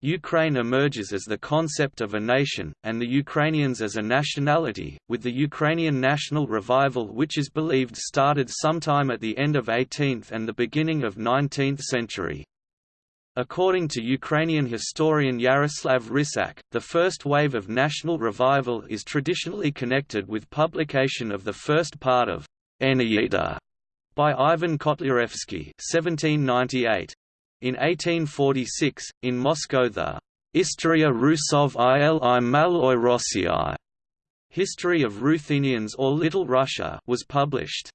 Ukraine emerges as the concept of a nation, and the Ukrainians as a nationality, with the Ukrainian national revival which is believed started sometime at the end of 18th and the beginning of 19th century. According to Ukrainian historian Yaroslav Hrytsak, the first wave of national revival is traditionally connected with publication of the first part of Eneida by Ivan Kotlyarevsky, 1798. In 1846, in Moscow the Istoria Rusov il i Maloi Rossii History of Ruthenians or Little Russia was published.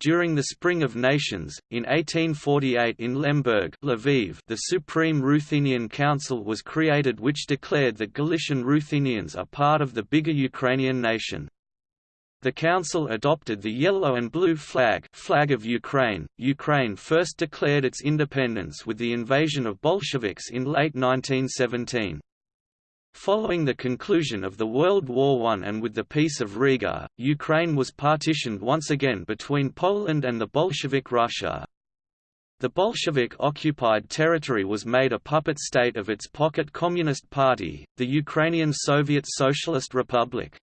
During the Spring of Nations, in 1848 in Lemberg Lviv, the Supreme Ruthenian Council was created which declared that Galician Ruthenians are part of the bigger Ukrainian nation. The Council adopted the yellow and blue flag, flag of Ukraine. Ukraine first declared its independence with the invasion of Bolsheviks in late 1917. Following the conclusion of the World War I and with the Peace of Riga, Ukraine was partitioned once again between Poland and the Bolshevik Russia. The Bolshevik-occupied territory was made a puppet state of its pocket Communist Party, the Ukrainian Soviet Socialist Republic.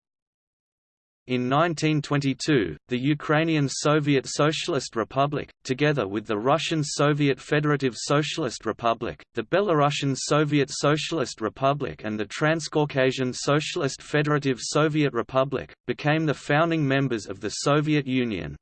In 1922, the Ukrainian Soviet Socialist Republic, together with the Russian Soviet Federative Socialist Republic, the Belarusian Soviet Socialist Republic and the Transcaucasian Socialist Federative Soviet Republic, became the founding members of the Soviet Union.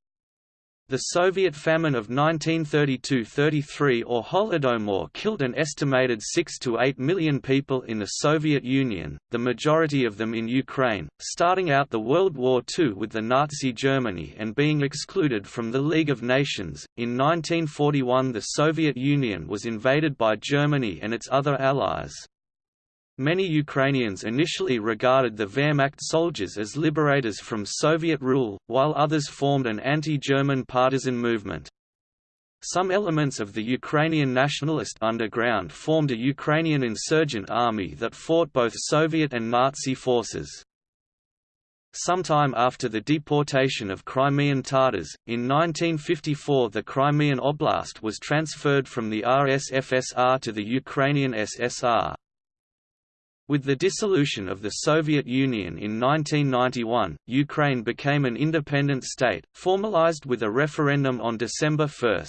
The Soviet famine of 1932–33 or Holodomor killed an estimated 6 to 8 million people in the Soviet Union, the majority of them in Ukraine, starting out the World War II with the Nazi Germany and being excluded from the League of Nations. In 1941 the Soviet Union was invaded by Germany and its other allies. Many Ukrainians initially regarded the Wehrmacht soldiers as liberators from Soviet rule, while others formed an anti-German partisan movement. Some elements of the Ukrainian nationalist underground formed a Ukrainian insurgent army that fought both Soviet and Nazi forces. Sometime after the deportation of Crimean Tatars, in 1954 the Crimean Oblast was transferred from the RSFSR to the Ukrainian SSR. With the dissolution of the Soviet Union in 1991, Ukraine became an independent state, formalized with a referendum on December 1.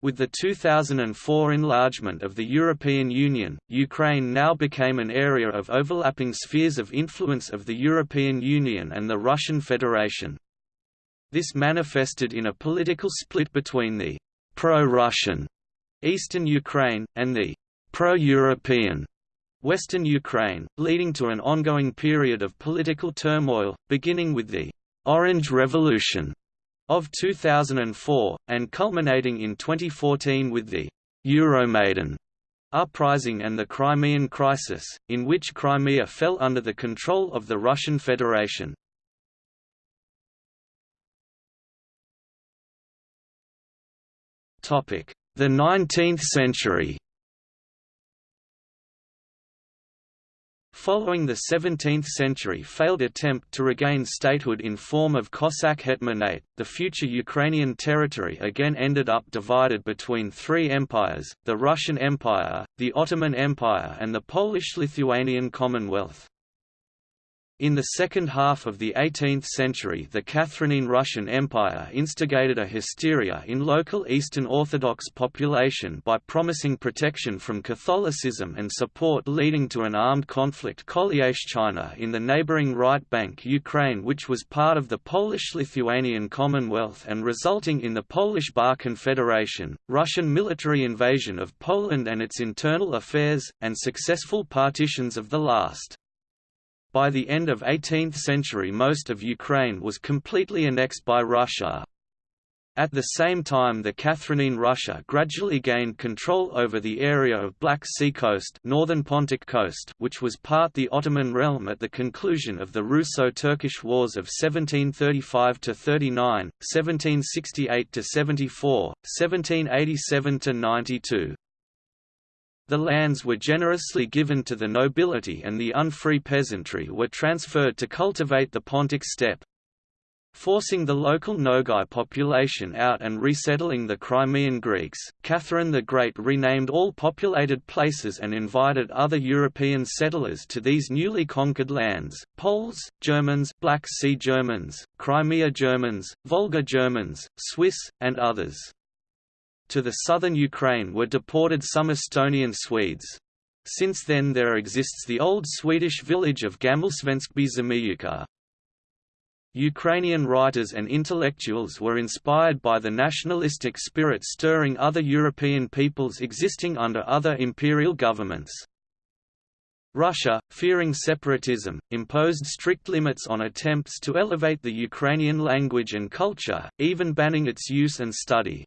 With the 2004 enlargement of the European Union, Ukraine now became an area of overlapping spheres of influence of the European Union and the Russian Federation. This manifested in a political split between the pro-Russian eastern Ukraine, and the pro-European Western Ukraine, leading to an ongoing period of political turmoil, beginning with the «Orange Revolution» of 2004, and culminating in 2014 with the «Euromaidan» uprising and the Crimean Crisis, in which Crimea fell under the control of the Russian Federation. The 19th century Following the 17th-century failed attempt to regain statehood in form of Cossack hetmanate, the future Ukrainian territory again ended up divided between three empires, the Russian Empire, the Ottoman Empire and the Polish-Lithuanian Commonwealth. In the second half of the 18th century the Catherine Russian Empire instigated a hysteria in local Eastern Orthodox population by promising protection from Catholicism and support leading to an armed conflict China in the neighboring right bank Ukraine which was part of the Polish-Lithuanian Commonwealth and resulting in the Polish Bar Confederation, Russian military invasion of Poland and its internal affairs, and successful partitions of the last. By the end of 18th century most of Ukraine was completely annexed by Russia. At the same time the Catherine Russia gradually gained control over the area of Black Sea coast, northern Pontic coast which was part the Ottoman realm at the conclusion of the Russo-Turkish Wars of 1735–39, 1768–74, 1787–92. The lands were generously given to the nobility and the unfree peasantry were transferred to cultivate the Pontic steppe. forcing the local Nogai population out and resettling the Crimean Greeks. Catherine the Great renamed all populated places and invited other European settlers to these newly conquered lands Poles, Germans, Black Sea Germans, Crimea Germans, Volga Germans, Swiss, and others. To the southern Ukraine were deported some Estonian Swedes. Since then there exists the old Swedish village of Gammalsvenskby Zemeyuka. Ukrainian writers and intellectuals were inspired by the nationalistic spirit stirring other European peoples existing under other imperial governments. Russia, fearing separatism, imposed strict limits on attempts to elevate the Ukrainian language and culture, even banning its use and study.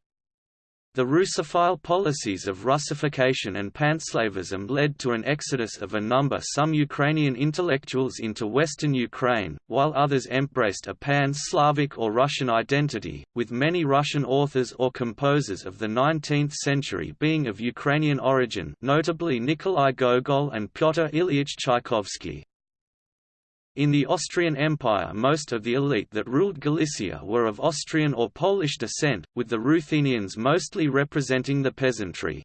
The Russophile policies of Russification and panslavism led to an exodus of a number some Ukrainian intellectuals into Western Ukraine, while others embraced a pan-Slavic or Russian identity, with many Russian authors or composers of the 19th century being of Ukrainian origin notably Nikolai Gogol and Pyotr Ilyich Tchaikovsky. In the Austrian Empire most of the elite that ruled Galicia were of Austrian or Polish descent, with the Ruthenians mostly representing the peasantry.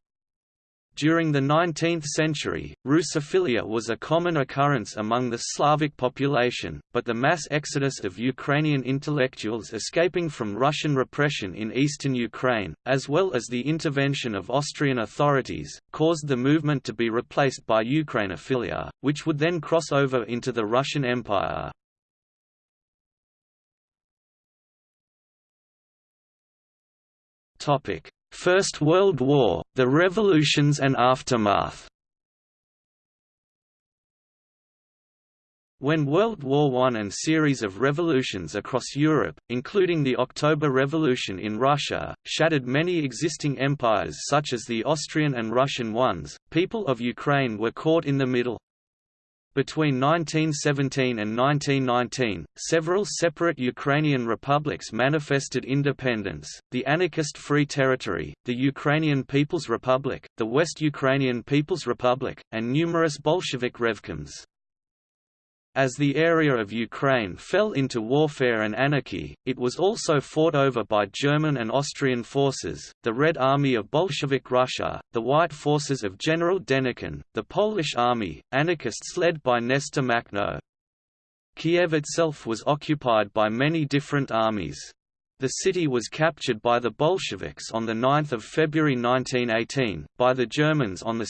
During the 19th century, Russophilia was a common occurrence among the Slavic population, but the mass exodus of Ukrainian intellectuals escaping from Russian repression in eastern Ukraine, as well as the intervention of Austrian authorities, caused the movement to be replaced by Ukrainophilia, which would then cross over into the Russian Empire. First World War, the revolutions and aftermath When World War I and series of revolutions across Europe, including the October Revolution in Russia, shattered many existing empires such as the Austrian and Russian ones, people of Ukraine were caught in the middle. Between 1917 and 1919, several separate Ukrainian republics manifested independence, the anarchist Free Territory, the Ukrainian People's Republic, the West Ukrainian People's Republic, and numerous Bolshevik revkoms. As the area of Ukraine fell into warfare and anarchy, it was also fought over by German and Austrian forces, the Red Army of Bolshevik Russia, the White forces of General Denikin, the Polish army, anarchists led by Nestor Makhno. Kiev itself was occupied by many different armies. The city was captured by the Bolsheviks on 9 February 1918, by the Germans on 2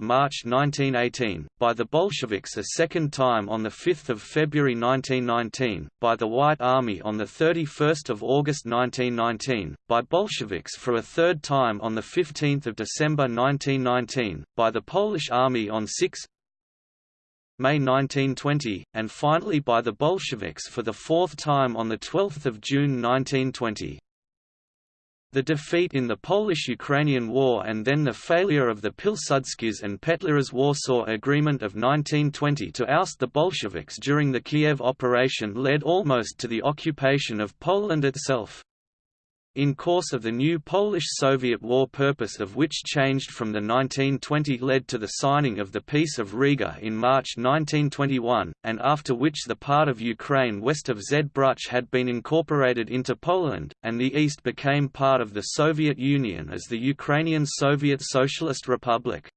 March 1918, by the Bolsheviks a second time on 5 February 1919, by the White Army on 31 August 1919, by Bolsheviks for a third time on 15 December 1919, by the Polish Army on 6 May 1920, and finally by the Bolsheviks for the fourth time on 12 June 1920. The defeat in the Polish–Ukrainian War and then the failure of the Pilsudskis and Petliura's Warsaw Agreement of 1920 to oust the Bolsheviks during the Kiev operation led almost to the occupation of Poland itself in course of the new Polish-Soviet war purpose of which changed from the 1920 led to the signing of the Peace of Riga in March 1921, and after which the part of Ukraine west of Zbruch had been incorporated into Poland, and the east became part of the Soviet Union as the Ukrainian Soviet Socialist Republic.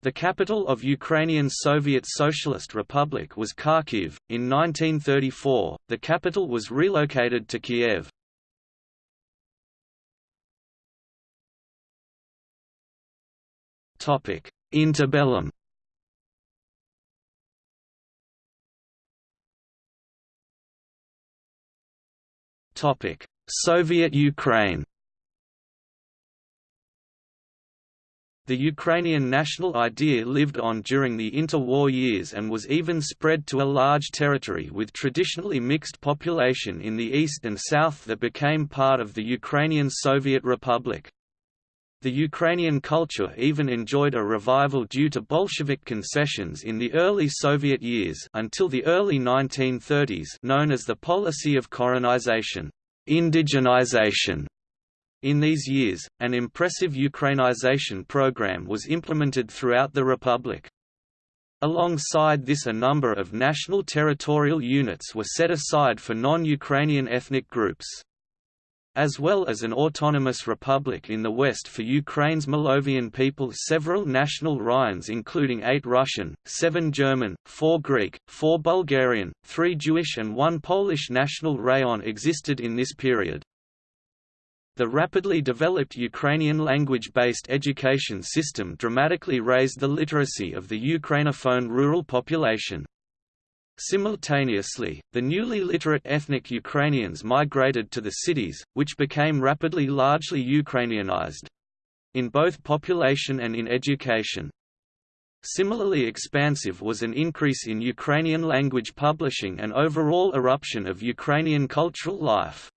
The capital of Ukrainian Soviet Socialist Republic was Kharkiv. In 1934, the capital was relocated to Kiev. Topic: Interbellum. Topic: Soviet Ukraine. The Ukrainian national idea lived on during the interwar years and was even spread to a large territory with traditionally mixed population in the east and south that became part of the Ukrainian Soviet Republic. The Ukrainian culture even enjoyed a revival due to Bolshevik concessions in the early Soviet years until the early 1930s known as the policy of korenization indigenization. In these years, an impressive Ukrainization program was implemented throughout the republic. Alongside this a number of national territorial units were set aside for non-Ukrainian ethnic groups. As well as an autonomous republic in the west for Ukraine's Molovian people several national raions including eight Russian, seven German, four Greek, four Bulgarian, three Jewish and one Polish national rayon existed in this period. The rapidly developed Ukrainian language-based education system dramatically raised the literacy of the Ukrainophone rural population. Simultaneously, the newly literate ethnic Ukrainians migrated to the cities, which became rapidly largely Ukrainianized—in both population and in education. Similarly expansive was an increase in Ukrainian language publishing and overall eruption of Ukrainian cultural life.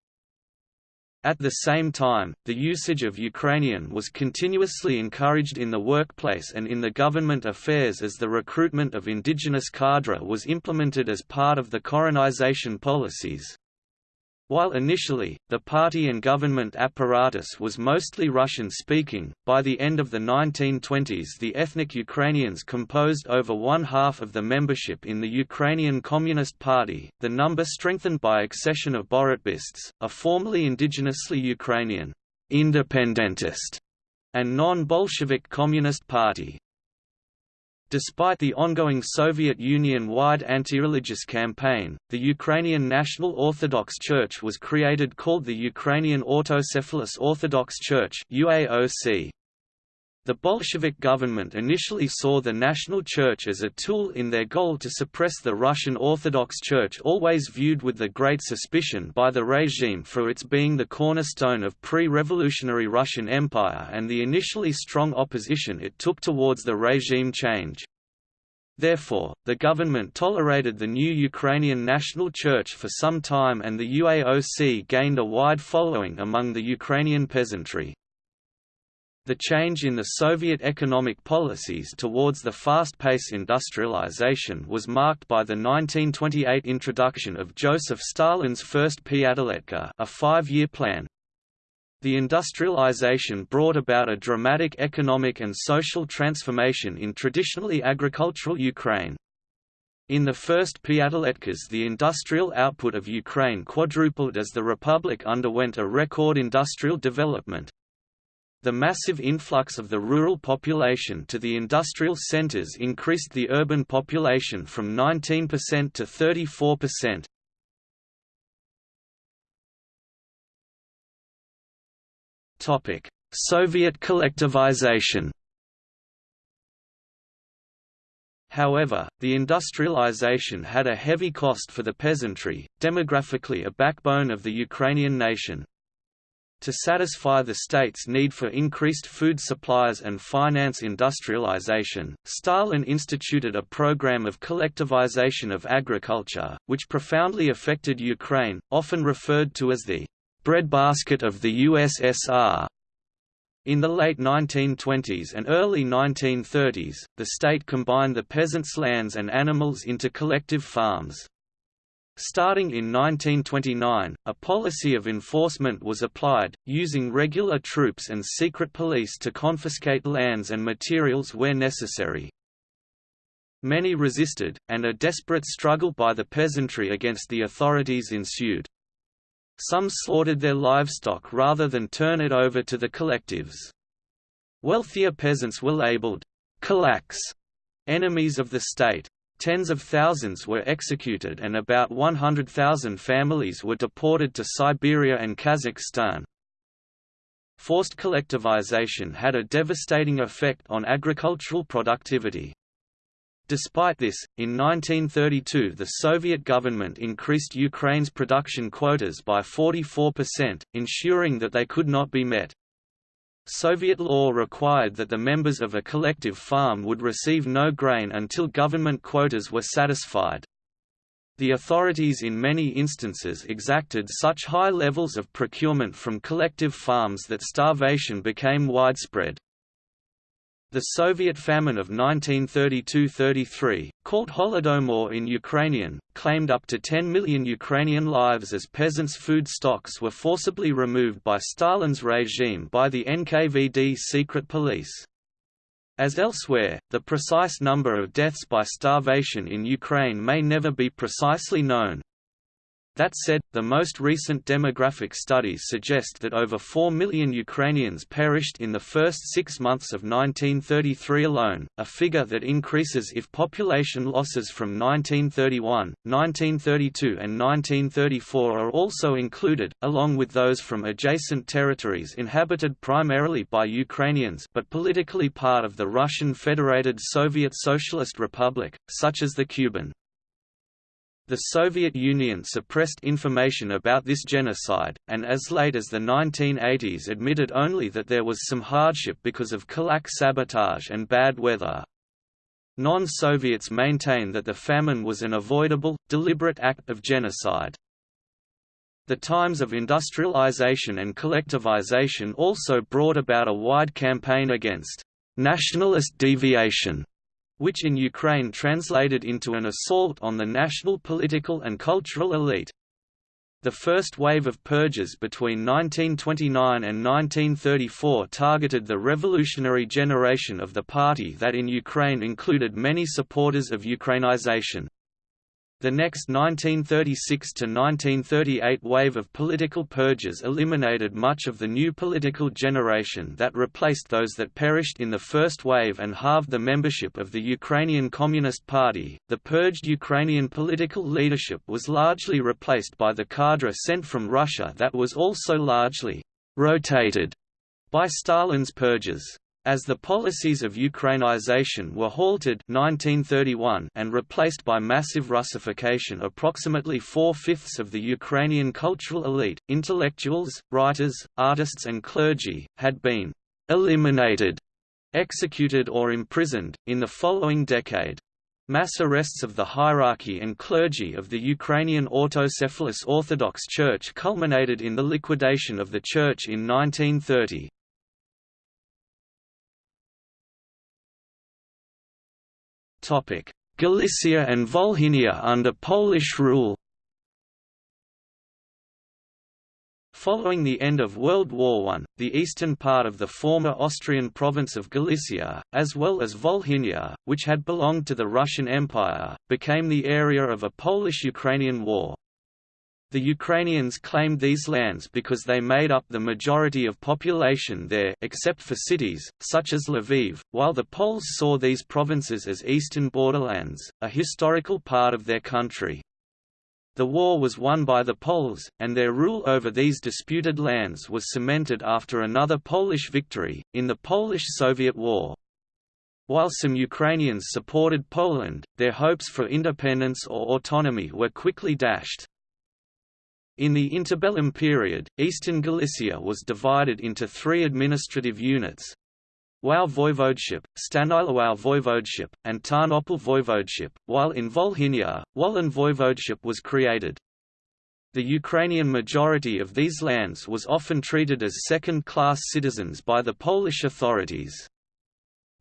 At the same time, the usage of Ukrainian was continuously encouraged in the workplace and in the government affairs as the recruitment of indigenous cadre was implemented as part of the korenization policies. While initially, the party and government apparatus was mostly Russian-speaking, by the end of the 1920s the ethnic Ukrainians composed over one-half of the membership in the Ukrainian Communist Party, the number strengthened by accession of Borotbists, a formerly indigenously Ukrainian independentist and non-Bolshevik Communist Party. Despite the ongoing Soviet Union-wide anti-religious campaign, the Ukrainian National Orthodox Church was created called the Ukrainian Autocephalous Orthodox Church UAOC. The Bolshevik government initially saw the national church as a tool in their goal to suppress the Russian Orthodox Church always viewed with the great suspicion by the regime for its being the cornerstone of pre-revolutionary Russian Empire and the initially strong opposition it took towards the regime change. Therefore, the government tolerated the new Ukrainian National Church for some time and the UAOC gained a wide following among the Ukrainian peasantry. The change in the Soviet economic policies towards the fast-paced industrialization was marked by the 1928 introduction of Joseph Stalin's first Piatiletka a five-year plan. The industrialization brought about a dramatic economic and social transformation in traditionally agricultural Ukraine. In the first Piatiletkas the industrial output of Ukraine quadrupled as the republic underwent a record industrial development, the massive influx of the rural population to the industrial centers increased the urban population from 19% to 34%. Topic: Soviet collectivization. However, the industrialization had a heavy cost for the peasantry, demographically a backbone of the Ukrainian nation. To satisfy the state's need for increased food supplies and finance industrialization, Stalin instituted a program of collectivization of agriculture, which profoundly affected Ukraine, often referred to as the breadbasket of the USSR. In the late 1920s and early 1930s, the state combined the peasants' lands and animals into collective farms. Starting in 1929, a policy of enforcement was applied, using regular troops and secret police to confiscate lands and materials where necessary. Many resisted, and a desperate struggle by the peasantry against the authorities ensued. Some slaughtered their livestock rather than turn it over to the collectives. Wealthier peasants were labeled kulaks, enemies of the state. Tens of thousands were executed and about 100,000 families were deported to Siberia and Kazakhstan. Forced collectivization had a devastating effect on agricultural productivity. Despite this, in 1932 the Soviet government increased Ukraine's production quotas by 44%, ensuring that they could not be met. Soviet law required that the members of a collective farm would receive no grain until government quotas were satisfied. The authorities in many instances exacted such high levels of procurement from collective farms that starvation became widespread. The Soviet famine of 1932–33, called Holodomor in Ukrainian, claimed up to 10 million Ukrainian lives as peasants' food stocks were forcibly removed by Stalin's regime by the NKVD secret police. As elsewhere, the precise number of deaths by starvation in Ukraine may never be precisely known, that said, the most recent demographic studies suggest that over 4 million Ukrainians perished in the first six months of 1933 alone, a figure that increases if population losses from 1931, 1932 and 1934 are also included, along with those from adjacent territories inhabited primarily by Ukrainians but politically part of the Russian Federated Soviet Socialist Republic, such as the Kuban. The Soviet Union suppressed information about this genocide, and as late as the 1980s admitted only that there was some hardship because of kulak sabotage and bad weather. Non-Soviets maintain that the famine was an avoidable, deliberate act of genocide. The times of industrialization and collectivization also brought about a wide campaign against nationalist deviation which in Ukraine translated into an assault on the national political and cultural elite. The first wave of purges between 1929 and 1934 targeted the revolutionary generation of the party that in Ukraine included many supporters of Ukrainization. The next 1936–1938 wave of political purges eliminated much of the new political generation that replaced those that perished in the first wave and halved the membership of the Ukrainian Communist Party. The purged Ukrainian political leadership was largely replaced by the cadre sent from Russia that was also largely rotated by Stalin's purges. As the policies of Ukrainization were halted 1931 and replaced by massive Russification approximately four-fifths of the Ukrainian cultural elite, intellectuals, writers, artists and clergy, had been «eliminated», executed or imprisoned, in the following decade. Mass arrests of the hierarchy and clergy of the Ukrainian autocephalous Orthodox Church culminated in the liquidation of the church in 1930. Galicia and Volhynia under Polish rule Following the end of World War I, the eastern part of the former Austrian province of Galicia, as well as Volhynia, which had belonged to the Russian Empire, became the area of a Polish-Ukrainian war. The Ukrainians claimed these lands because they made up the majority of population there except for cities, such as Lviv, while the Poles saw these provinces as eastern borderlands, a historical part of their country. The war was won by the Poles, and their rule over these disputed lands was cemented after another Polish victory, in the Polish–Soviet War. While some Ukrainians supported Poland, their hopes for independence or autonomy were quickly dashed. In the interbellum period, eastern Galicia was divided into three administrative units Wau Voivodeship, Stanisławów Voivodeship, and Tarnopol Voivodeship, while in Volhynia, Wołyń Voivodeship was created. The Ukrainian majority of these lands was often treated as second-class citizens by the Polish authorities.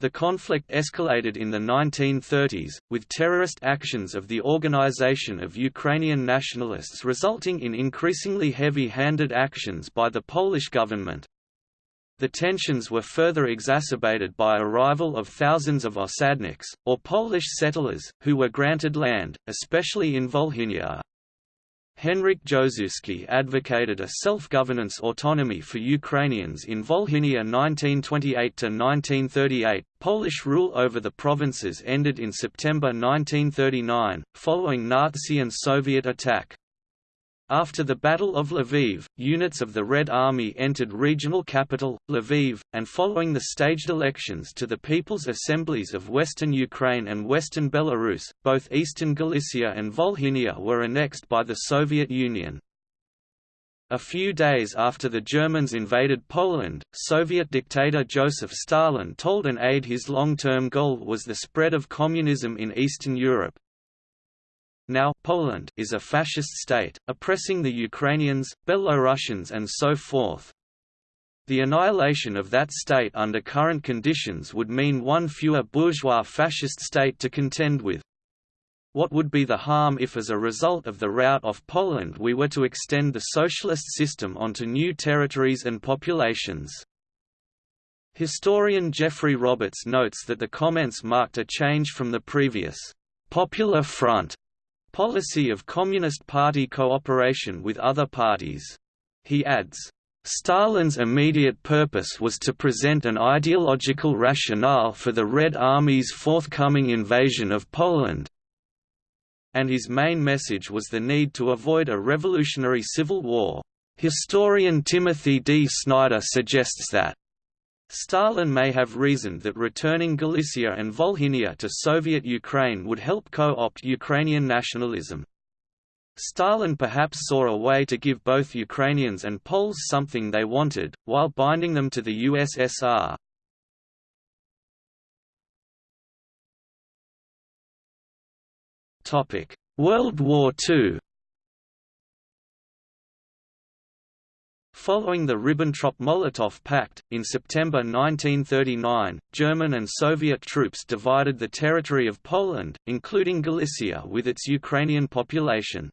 The conflict escalated in the 1930s, with terrorist actions of the Organization of Ukrainian Nationalists resulting in increasingly heavy-handed actions by the Polish government. The tensions were further exacerbated by arrival of thousands of osadniks, or Polish settlers, who were granted land, especially in Volhynia. Henryk Józewski advocated a self-governance autonomy for Ukrainians in Volhynia 1928–1938. Polish rule over the provinces ended in September 1939, following Nazi and Soviet attack. After the Battle of Lviv, units of the Red Army entered regional capital, Lviv, and following the staged elections to the People's Assemblies of Western Ukraine and Western Belarus, both Eastern Galicia and Volhynia were annexed by the Soviet Union. A few days after the Germans invaded Poland, Soviet dictator Joseph Stalin told an aide his long-term goal was the spread of communism in Eastern Europe, now Poland is a fascist state, oppressing the Ukrainians, Belarusians and so forth. The annihilation of that state under current conditions would mean one fewer bourgeois fascist state to contend with. What would be the harm if as a result of the rout of Poland we were to extend the socialist system onto new territories and populations? Historian Geoffrey Roberts notes that the comments marked a change from the previous «Popular Front» policy of Communist Party cooperation with other parties. He adds, Stalin's immediate purpose was to present an ideological rationale for the Red Army's forthcoming invasion of Poland, and his main message was the need to avoid a revolutionary civil war. Historian Timothy D. Snyder suggests that Stalin may have reasoned that returning Galicia and Volhynia to Soviet Ukraine would help co-opt Ukrainian nationalism. Stalin perhaps saw a way to give both Ukrainians and Poles something they wanted, while binding them to the USSR. World War II Following the Ribbentrop–Molotov Pact, in September 1939, German and Soviet troops divided the territory of Poland, including Galicia with its Ukrainian population.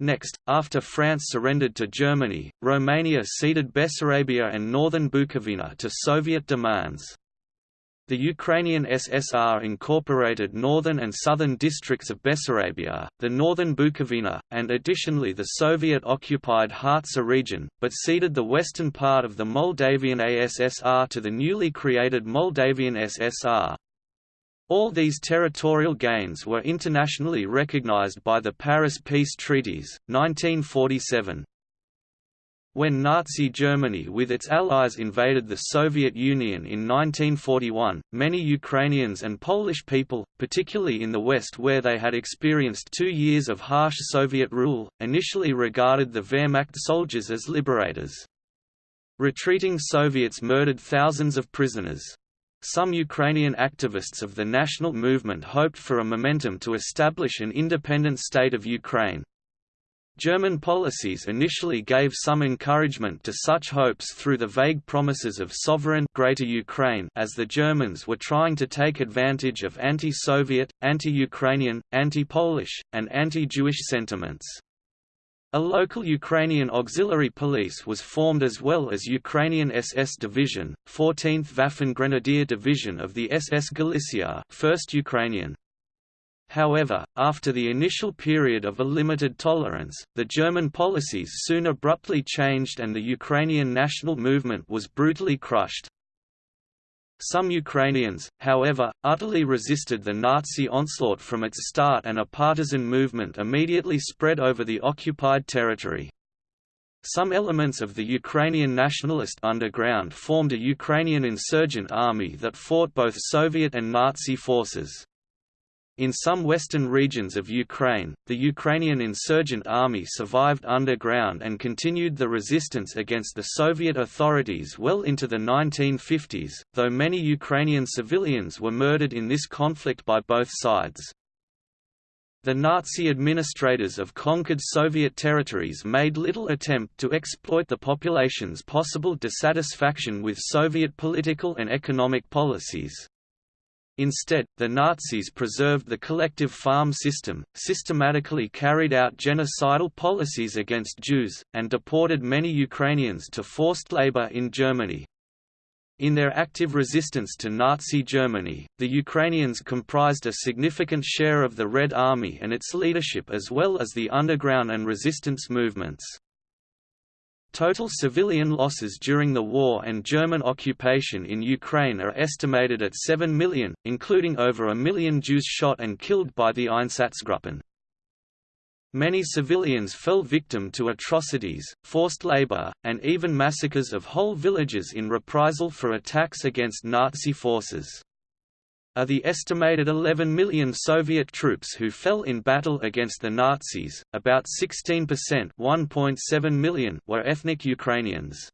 Next, after France surrendered to Germany, Romania ceded Bessarabia and northern Bukovina to Soviet demands. The Ukrainian SSR incorporated northern and southern districts of Bessarabia, the northern Bukovina, and additionally the Soviet-occupied Hertsa region, but ceded the western part of the Moldavian ASSR to the newly created Moldavian SSR. All these territorial gains were internationally recognized by the Paris Peace Treaties, 1947. When Nazi Germany with its allies invaded the Soviet Union in 1941, many Ukrainians and Polish people, particularly in the West where they had experienced two years of harsh Soviet rule, initially regarded the Wehrmacht soldiers as liberators. Retreating Soviets murdered thousands of prisoners. Some Ukrainian activists of the national movement hoped for a momentum to establish an independent state of Ukraine. German policies initially gave some encouragement to such hopes through the vague promises of sovereign Greater Ukraine as the Germans were trying to take advantage of anti-Soviet, anti-Ukrainian, anti-Polish, and anti-Jewish sentiments. A local Ukrainian auxiliary police was formed as well as Ukrainian SS Division, 14th Waffen Grenadier Division of the SS Galicia 1st Ukrainian. However, after the initial period of a limited tolerance, the German policies soon abruptly changed and the Ukrainian national movement was brutally crushed. Some Ukrainians, however, utterly resisted the Nazi onslaught from its start and a partisan movement immediately spread over the occupied territory. Some elements of the Ukrainian nationalist underground formed a Ukrainian insurgent army that fought both Soviet and Nazi forces. In some western regions of Ukraine, the Ukrainian insurgent army survived underground and continued the resistance against the Soviet authorities well into the 1950s, though many Ukrainian civilians were murdered in this conflict by both sides. The Nazi administrators of conquered Soviet territories made little attempt to exploit the population's possible dissatisfaction with Soviet political and economic policies. Instead, the Nazis preserved the collective farm system, systematically carried out genocidal policies against Jews, and deported many Ukrainians to forced labor in Germany. In their active resistance to Nazi Germany, the Ukrainians comprised a significant share of the Red Army and its leadership as well as the underground and resistance movements. Total civilian losses during the war and German occupation in Ukraine are estimated at 7 million, including over a million Jews shot and killed by the Einsatzgruppen. Many civilians fell victim to atrocities, forced labor, and even massacres of whole villages in reprisal for attacks against Nazi forces are the estimated 11 million Soviet troops who fell in battle against the Nazis, about 16% 1.7 million were ethnic Ukrainians.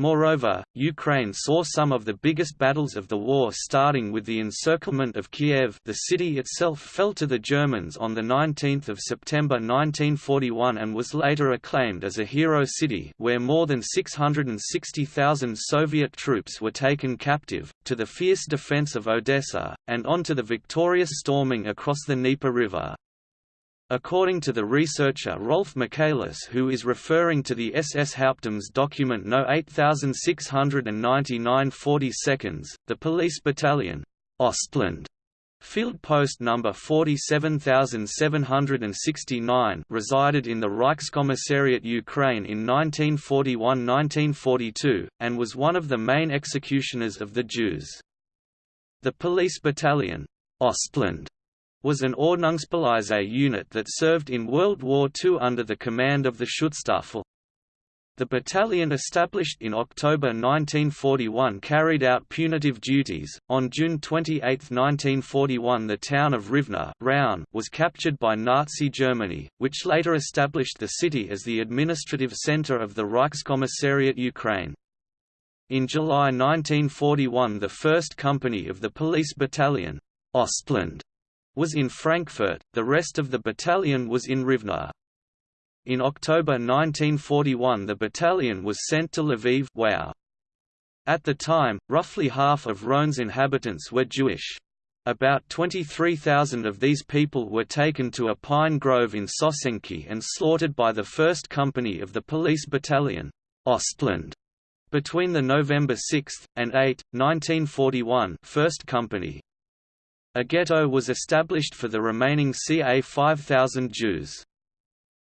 Moreover, Ukraine saw some of the biggest battles of the war starting with the encirclement of Kiev the city itself fell to the Germans on 19 September 1941 and was later acclaimed as a hero city where more than 660,000 Soviet troops were taken captive, to the fierce defense of Odessa, and on to the victorious storming across the Dnieper River. According to the researcher Rolf Michaelis who is referring to the SS Hauptamts document No 8699 40 seconds, the police battalion, Ostland, Field Post number 47769 resided in the Reichskommissariat Ukraine in 1941–1942, and was one of the main executioners of the Jews. The police battalion, Ostland, was an Ordnungspolizei unit that served in World War II under the command of the Schutzstaffel. The battalion established in October 1941 carried out punitive duties. On June 28, 1941, the town of Rivne was captured by Nazi Germany, which later established the city as the administrative center of the Reichskommissariat Ukraine. In July 1941 the first company of the police battalion, Ostland, was in Frankfurt, the rest of the battalion was in Rivne. In October 1941 the battalion was sent to Lviv wow. At the time, roughly half of Równe's inhabitants were Jewish. About 23,000 of these people were taken to a pine grove in Sosenki and slaughtered by the 1st Company of the Police Battalion, Ostland. Between the November 6 and 8, 1941 1st Company. A ghetto was established for the remaining ca 5,000 Jews.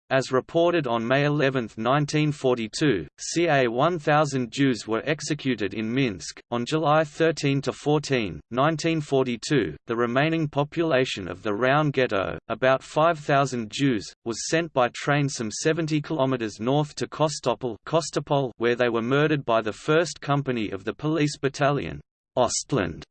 As reported on May 11, 1942, ca 1,000 Jews were executed in Minsk. On July 13 to 14, 1942, the remaining population of the Równe Ghetto, about 5,000 Jews, was sent by train some 70 km north to Kostopol, where they were murdered by the 1st Company of the Police Battalion, Ostland,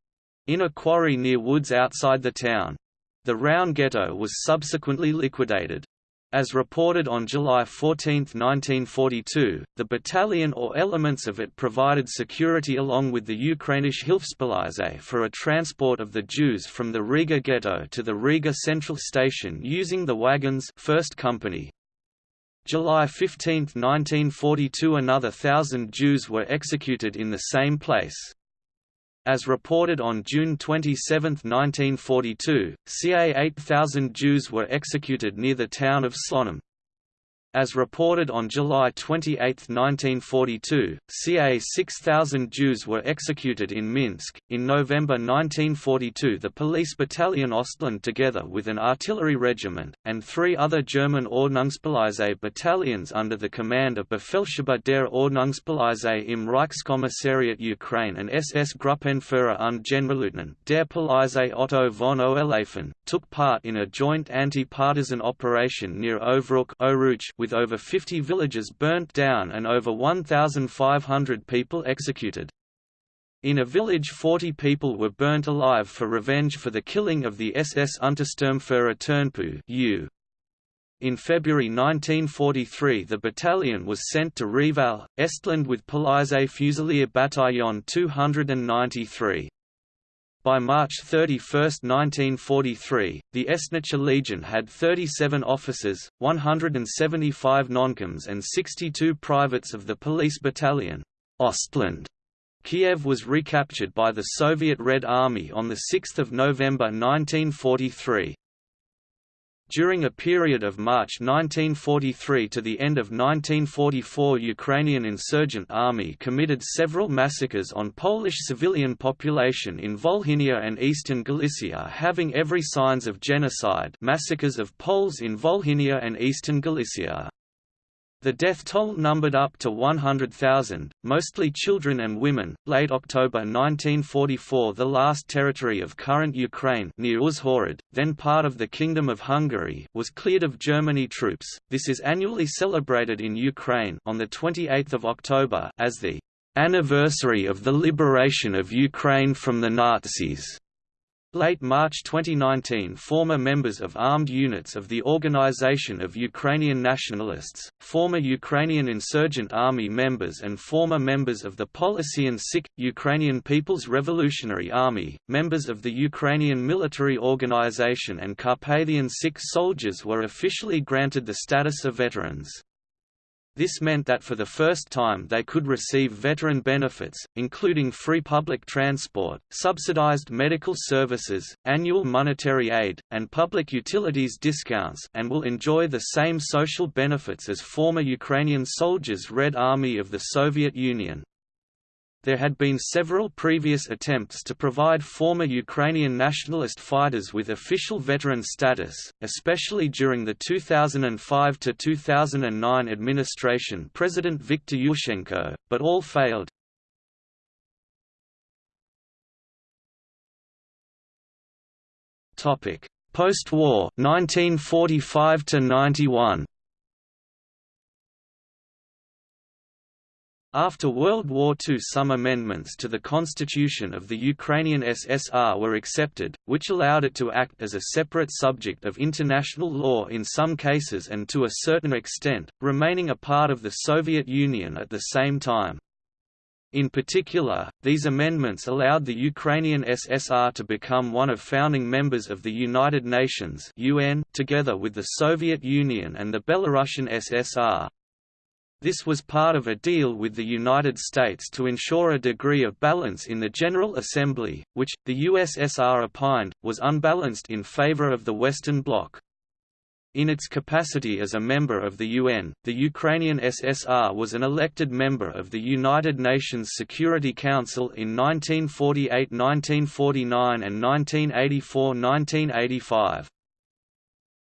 in a quarry near woods outside the town. The Równe Ghetto was subsequently liquidated. As reported on July 14, 1942, the battalion or elements of it provided security along with the Ukrainisch Hilfspolizei for a transport of the Jews from the Riga ghetto to the Riga Central Station using the wagons 1st Company. July 15, 1942 another thousand Jews were executed in the same place. As reported on June 27, 1942, ca 8,000 Jews were executed near the town of Slonim. As reported on July 28, 1942, ca 6,000 Jews were executed in Minsk. In November 1942, the police battalion Ostland, together with an artillery regiment, and three other German Ordnungspolizei battalions under the command of Befehlshaber der Ordnungspolizei im Reichskommissariat Ukraine and SS Gruppenführer und Generalleutnant der Polizei Otto von Oelhafen, took part in a joint anti-partisan operation near Ovruch with over 50 villages burnt down and over 1,500 people executed. In a village 40 people were burnt alive for revenge for the killing of the SS Untersturmführer Turnpu U. In February 1943 the battalion was sent to Reval, Estland with Polizei Fusilier Bataillon 293. By March 31, 1943, the Estnische Legion had 37 officers, 175 noncoms and 62 privates of the police battalion, Ostland. Kiev was recaptured by the Soviet Red Army on 6 November 1943. During a period of March 1943 to the end of 1944 Ukrainian insurgent army committed several massacres on Polish civilian population in Volhynia and eastern Galicia having every signs of genocide massacres of Poles in Volhynia and eastern Galicia. The death toll numbered up to 100,000, mostly children and women. Late October 1944, the last territory of current Ukraine near Uzhhorod, then part of the Kingdom of Hungary, was cleared of Germany troops. This is annually celebrated in Ukraine on the 28th of October as the anniversary of the liberation of Ukraine from the Nazis. Late March 2019 former members of armed units of the Organization of Ukrainian Nationalists, former Ukrainian Insurgent Army members and former members of the Polissian Sich, Ukrainian People's Revolutionary Army, members of the Ukrainian Military Organization and Carpathian Sich soldiers were officially granted the status of veterans. This meant that for the first time they could receive veteran benefits, including free public transport, subsidized medical services, annual monetary aid, and public utilities discounts and will enjoy the same social benefits as former Ukrainian soldiers Red Army of the Soviet Union. There had been several previous attempts to provide former Ukrainian nationalist fighters with official veteran status, especially during the 2005–2009 administration President Viktor Yushchenko, but all failed. Post-war 1945 to 91 After World War II some amendments to the constitution of the Ukrainian SSR were accepted, which allowed it to act as a separate subject of international law in some cases and to a certain extent, remaining a part of the Soviet Union at the same time. In particular, these amendments allowed the Ukrainian SSR to become one of founding members of the United Nations UN, together with the Soviet Union and the Belarusian SSR. This was part of a deal with the United States to ensure a degree of balance in the General Assembly, which, the USSR opined, was unbalanced in favor of the Western Bloc. In its capacity as a member of the UN, the Ukrainian SSR was an elected member of the United Nations Security Council in 1948–1949 and 1984–1985.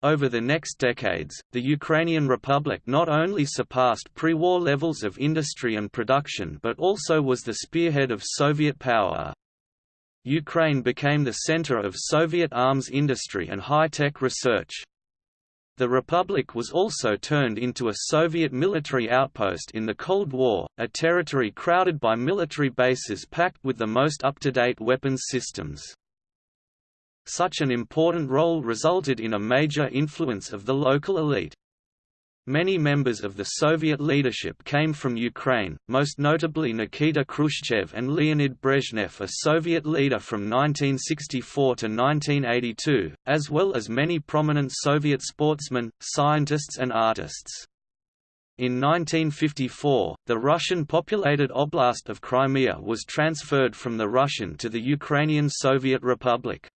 Over the next decades, the Ukrainian Republic not only surpassed pre-war levels of industry and production but also was the spearhead of Soviet power. Ukraine became the center of Soviet arms industry and high-tech research. The Republic was also turned into a Soviet military outpost in the Cold War, a territory crowded by military bases packed with the most up-to-date weapons systems. Such an important role resulted in a major influence of the local elite. Many members of the Soviet leadership came from Ukraine, most notably Nikita Khrushchev and Leonid Brezhnev a Soviet leader from 1964 to 1982, as well as many prominent Soviet sportsmen, scientists and artists. In 1954, the Russian-populated Oblast of Crimea was transferred from the Russian to the Ukrainian Soviet Republic.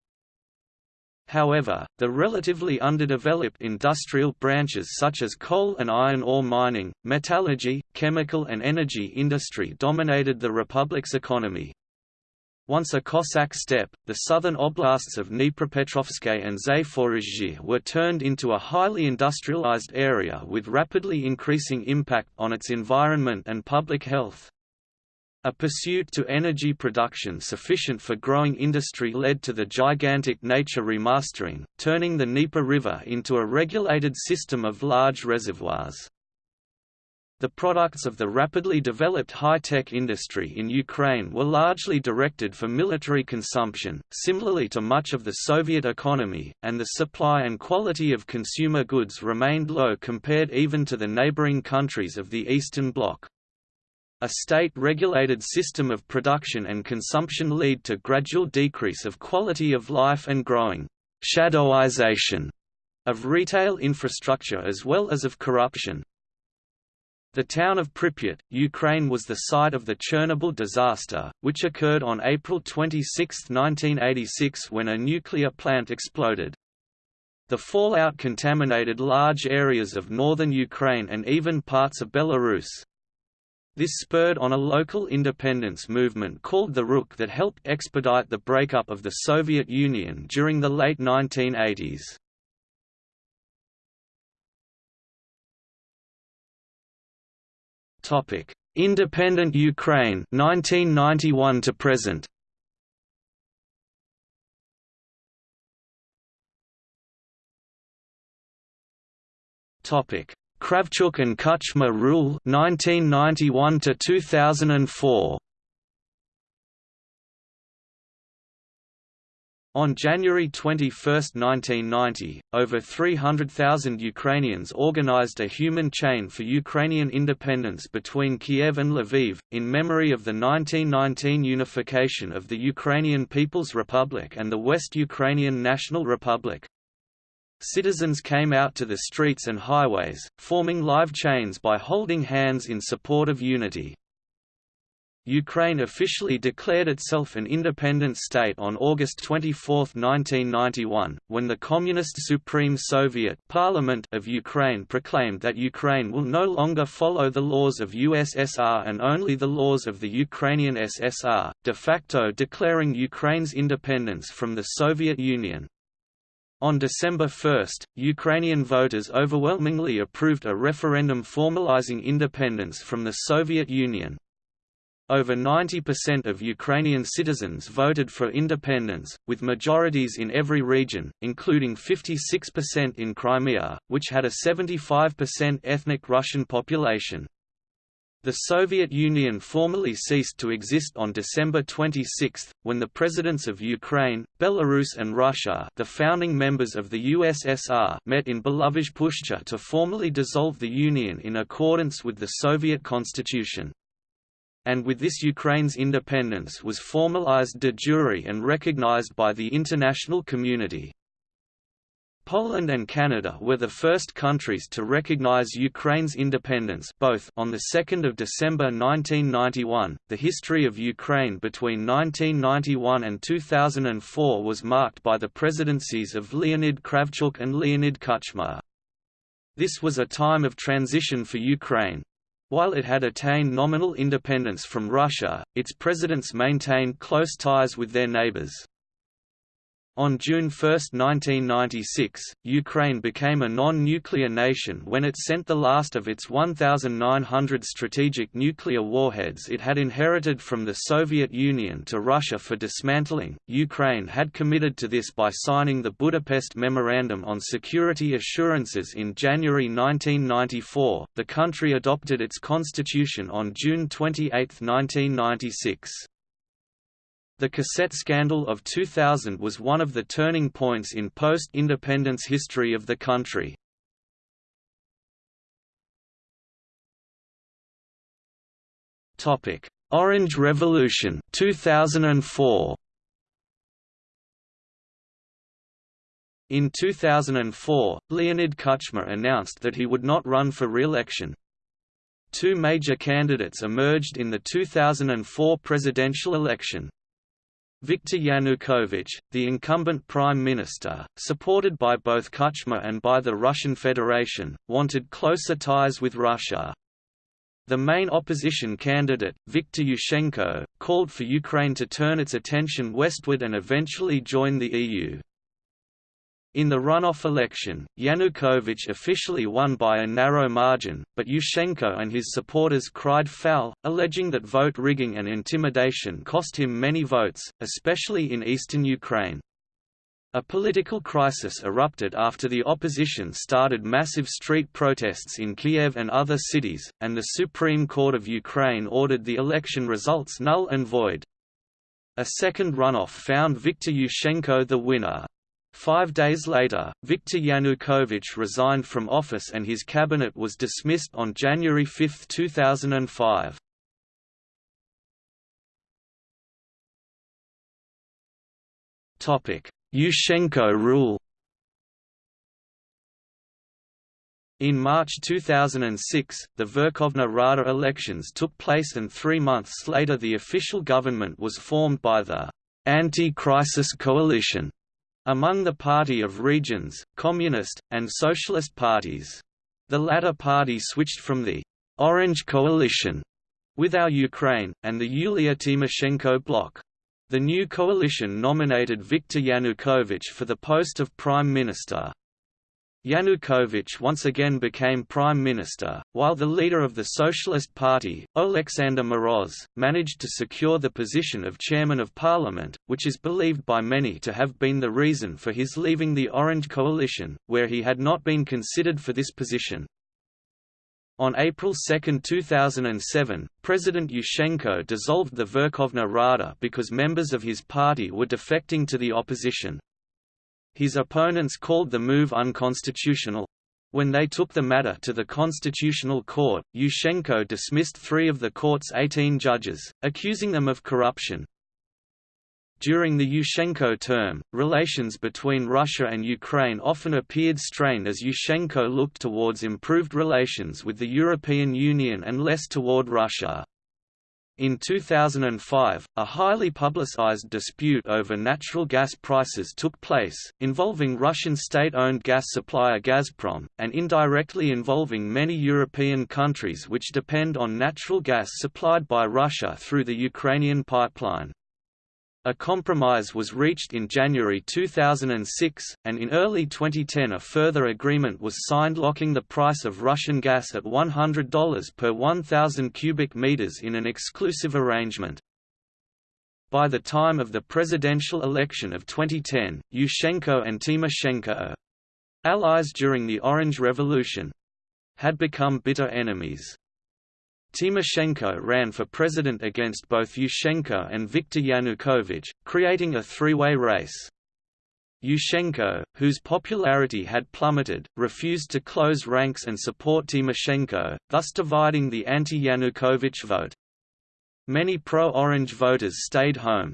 However, the relatively underdeveloped industrial branches such as coal and iron ore mining, metallurgy, chemical and energy industry dominated the republic's economy. Once a Cossack steppe, the southern oblasts of Dnipropetrovsk and Zaporizhzhia were turned into a highly industrialized area with rapidly increasing impact on its environment and public health. A pursuit to energy production sufficient for growing industry led to the gigantic nature remastering, turning the Dnieper River into a regulated system of large reservoirs. The products of the rapidly developed high-tech industry in Ukraine were largely directed for military consumption, similarly to much of the Soviet economy, and the supply and quality of consumer goods remained low compared even to the neighboring countries of the Eastern Bloc. A state-regulated system of production and consumption lead to gradual decrease of quality of life and growing «shadowization» of retail infrastructure as well as of corruption. The town of Pripyat, Ukraine was the site of the Chernobyl disaster, which occurred on April 26, 1986 when a nuclear plant exploded. The fallout contaminated large areas of northern Ukraine and even parts of Belarus. This spurred on a local independence movement called the Rukh that helped expedite the breakup of the Soviet Union during the late 1980s. Topic: Independent Ukraine 1991 to present. Topic: Kravchuk and Kuchma rule 1991 to 2004 On January 21, 1990, over 300,000 Ukrainians organized a human chain for Ukrainian independence between Kiev and Lviv, in memory of the 1919 unification of the Ukrainian People's Republic and the West Ukrainian National Republic. Citizens came out to the streets and highways, forming live chains by holding hands in support of unity. Ukraine officially declared itself an independent state on August 24, 1991, when the Communist Supreme Soviet Parliament of Ukraine proclaimed that Ukraine will no longer follow the laws of USSR and only the laws of the Ukrainian SSR, de facto declaring Ukraine's independence from the Soviet Union. On December 1, Ukrainian voters overwhelmingly approved a referendum formalizing independence from the Soviet Union, over 90% of Ukrainian citizens voted for independence, with majorities in every region, including 56% in Crimea, which had a 75% ethnic Russian population. The Soviet Union formally ceased to exist on December 26, when the presidents of Ukraine, Belarus and Russia the founding members of the USSR met in Belovezh Pushcha to formally dissolve the Union in accordance with the Soviet constitution and with this Ukraine's independence was formalized de jure and recognized by the international community. Poland and Canada were the first countries to recognize Ukraine's independence both on the 2nd of December 1991. The history of Ukraine between 1991 and 2004 was marked by the presidencies of Leonid Kravchuk and Leonid Kuchma. This was a time of transition for Ukraine, while it had attained nominal independence from Russia, its presidents maintained close ties with their neighbors. On June 1, 1996, Ukraine became a non-nuclear nation when it sent the last of its 1,900 strategic nuclear warheads it had inherited from the Soviet Union to Russia for dismantling. Ukraine had committed to this by signing the Budapest Memorandum on Security Assurances in January 1994. The country adopted its constitution on June 28, 1996. The cassette scandal of 2000 was one of the turning points in post-independence history of the country. Topic: Orange Revolution 2004 In 2004, Leonid Kuchma announced that he would not run for re-election. Two major candidates emerged in the 2004 presidential election. Viktor Yanukovych, the incumbent prime minister, supported by both Kuchma and by the Russian Federation, wanted closer ties with Russia. The main opposition candidate, Viktor Yushchenko, called for Ukraine to turn its attention westward and eventually join the EU. In the runoff election, Yanukovych officially won by a narrow margin, but Yushchenko and his supporters cried foul, alleging that vote rigging and intimidation cost him many votes, especially in eastern Ukraine. A political crisis erupted after the opposition started massive street protests in Kiev and other cities, and the Supreme Court of Ukraine ordered the election results null and void. A second runoff found Viktor Yushchenko the winner. Five days later, Viktor Yanukovych resigned from office and his cabinet was dismissed on January 5, 2005. Yushchenko rule In March 2006, the Verkhovna Rada elections took place and three months later the official government was formed by the «Anti-Crisis Coalition» among the Party of Regions, Communist, and Socialist parties. The latter party switched from the «Orange Coalition» with Our Ukraine, and the Yulia Tymoshenko bloc. The new coalition nominated Viktor Yanukovych for the post of Prime Minister. Yanukovych once again became prime minister, while the leader of the Socialist Party, Oleksandr Moroz, managed to secure the position of chairman of parliament, which is believed by many to have been the reason for his leaving the Orange Coalition, where he had not been considered for this position. On April 2, 2007, President Yushchenko dissolved the Verkhovna Rada because members of his party were defecting to the opposition. His opponents called the move unconstitutional. When they took the matter to the Constitutional Court, Yushchenko dismissed three of the court's 18 judges, accusing them of corruption. During the Yushchenko term, relations between Russia and Ukraine often appeared strained as Yushchenko looked towards improved relations with the European Union and less toward Russia. In 2005, a highly publicized dispute over natural gas prices took place, involving Russian state-owned gas supplier Gazprom, and indirectly involving many European countries which depend on natural gas supplied by Russia through the Ukrainian pipeline. A compromise was reached in January 2006, and in early 2010 a further agreement was signed locking the price of Russian gas at $100 per 1,000 cubic meters in an exclusive arrangement. By the time of the presidential election of 2010, Yushchenko and Tymoshenko—allies during the Orange Revolution—had become bitter enemies. Tymoshenko ran for president against both Yushchenko and Viktor Yanukovych, creating a three-way race. Yushchenko, whose popularity had plummeted, refused to close ranks and support Tymoshenko, thus dividing the anti-Yanukovych vote. Many pro-Orange voters stayed home,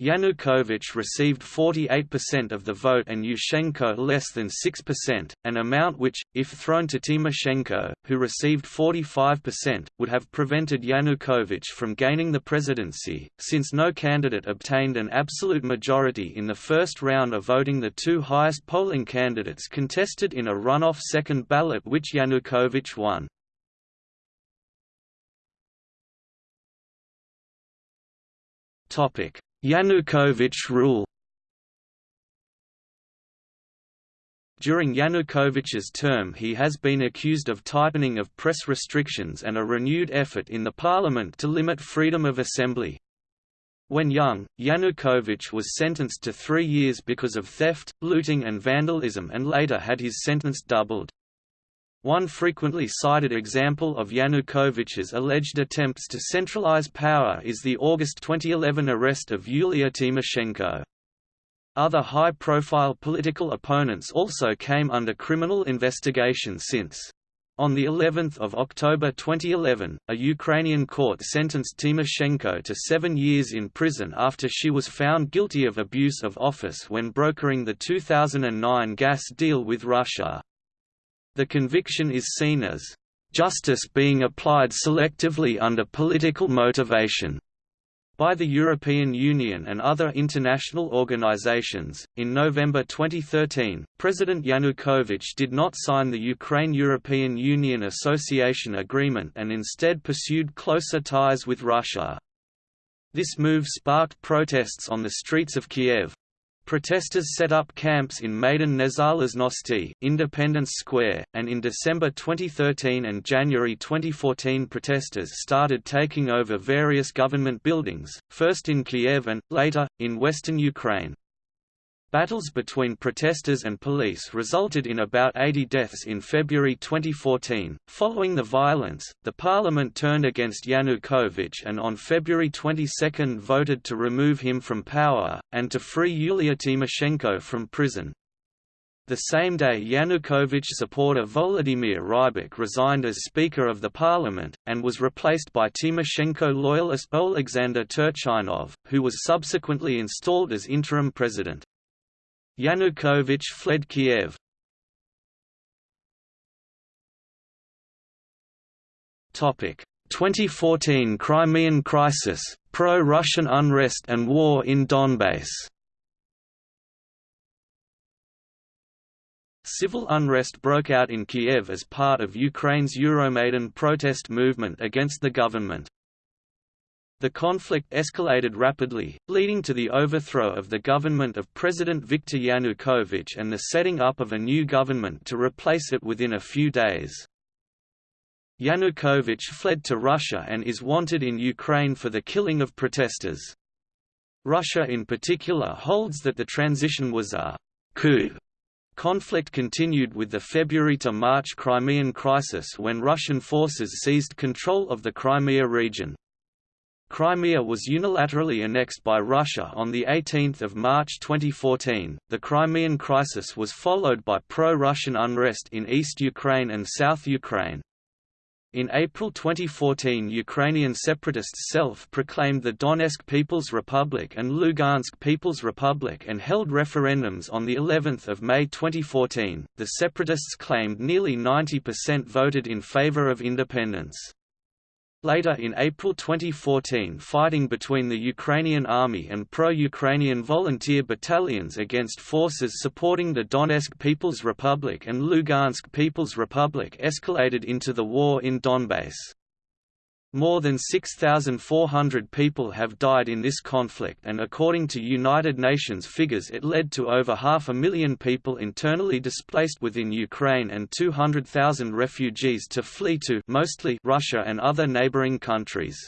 Yanukovych received 48% of the vote and Yushchenko less than 6%, an amount which, if thrown to Tymoshenko, who received 45%, would have prevented Yanukovych from gaining the presidency, since no candidate obtained an absolute majority in the first round of voting the two highest polling candidates contested in a runoff second ballot which Yanukovych won. Topic Yanukovych rule During Yanukovych's term he has been accused of tightening of press restrictions and a renewed effort in the parliament to limit freedom of assembly. When young, Yanukovych was sentenced to three years because of theft, looting and vandalism and later had his sentence doubled. One frequently cited example of Yanukovych's alleged attempts to centralize power is the August 2011 arrest of Yulia Tymoshenko. Other high-profile political opponents also came under criminal investigation since. On the 11th of October 2011, a Ukrainian court sentenced Tymoshenko to seven years in prison after she was found guilty of abuse of office when brokering the 2009 gas deal with Russia. The conviction is seen as justice being applied selectively under political motivation by the European Union and other international organizations. In November 2013, President Yanukovych did not sign the Ukraine European Union Association Agreement and instead pursued closer ties with Russia. This move sparked protests on the streets of Kiev, Protesters set up camps in Maidan Nezalezhnosti, Independence Square, and in December 2013 and January 2014 protesters started taking over various government buildings, first in Kiev and, later, in western Ukraine. Battles between protesters and police resulted in about 80 deaths in February 2014. Following the violence, the parliament turned against Yanukovych and on February 22 voted to remove him from power, and to free Yulia Tymoshenko from prison. The same day Yanukovych supporter Volodymyr Rybak resigned as Speaker of the Parliament, and was replaced by Tymoshenko loyalist Alexander Turchynov, who was subsequently installed as interim president. Yanukovych fled Kiev. Topic: 2014 Crimean crisis, pro-Russian unrest and war in Donbass. Civil unrest broke out in Kiev as part of Ukraine's Euromaidan protest movement against the government. The conflict escalated rapidly, leading to the overthrow of the government of President Viktor Yanukovych and the setting up of a new government to replace it within a few days. Yanukovych fled to Russia and is wanted in Ukraine for the killing of protesters. Russia in particular holds that the transition was a coup. Conflict continued with the February to March Crimean crisis when Russian forces seized control of the Crimea region. Crimea was unilaterally annexed by Russia on 18 March 2014. The Crimean crisis was followed by pro-Russian unrest in East Ukraine and South Ukraine. In April 2014 Ukrainian separatists self-proclaimed the Donetsk People's Republic and Lugansk People's Republic and held referendums on the 11th of May 2014. The separatists claimed nearly 90% voted in favor of independence. Later in April 2014 fighting between the Ukrainian army and pro-Ukrainian volunteer battalions against forces supporting the Donetsk People's Republic and Lugansk People's Republic escalated into the war in Donbass. More than 6,400 people have died in this conflict and according to United Nations figures it led to over half a million people internally displaced within Ukraine and 200,000 refugees to flee to mostly Russia and other neighboring countries.